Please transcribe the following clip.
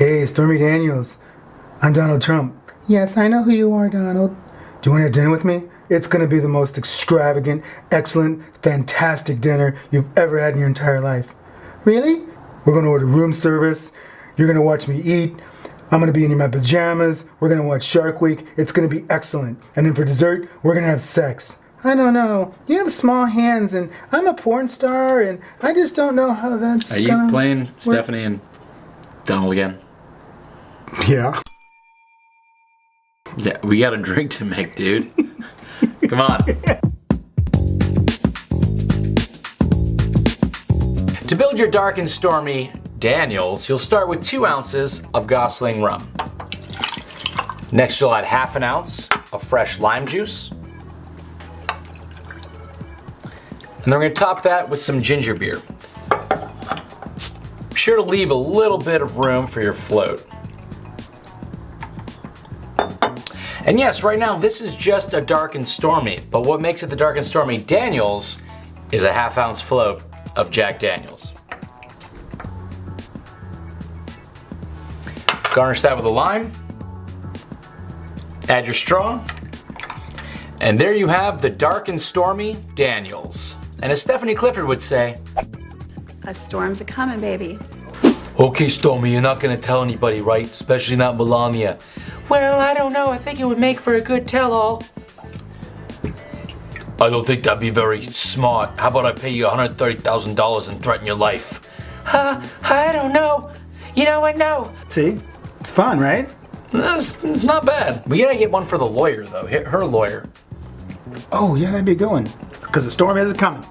Hey, Stormy Daniels. I'm Donald Trump. Yes, I know who you are, Donald. Do you want to have dinner with me? It's going to be the most extravagant, excellent, fantastic dinner you've ever had in your entire life. Really? We're going to order room service. You're going to watch me eat. I'm going to be in my pajamas. We're going to watch Shark Week. It's going to be excellent. And then for dessert, we're going to have sex. I don't know. You have small hands, and I'm a porn star, and I just don't know how that's. Are you gonna playing work. Stephanie and Donald again? Yeah. Yeah, we got a drink to make, dude. Come on. to build your dark and stormy Daniels, you'll start with two ounces of Gosling rum. Next, you'll add half an ounce of fresh lime juice. And then we're gonna top that with some ginger beer. Be sure to leave a little bit of room for your float. And yes, right now this is just a dark and stormy, but what makes it the dark and stormy Daniels is a half ounce float of Jack Daniels. Garnish that with a lime. Add your straw. And there you have the dark and stormy Daniels. And as Stephanie Clifford would say, A storm's a coming, baby. Okay, Stormy, you're not gonna tell anybody, right? Especially not Melania. Well, I don't know. I think it would make for a good tell-all. I don't think that'd be very smart. How about I pay you $130,000 and threaten your life? Uh, I don't know. You know what? No. See? It's fun, right? It's, it's not bad. We gotta get one for the lawyer, though. Her her lawyer. Oh, yeah, that'd be a good one. Because the storm is coming.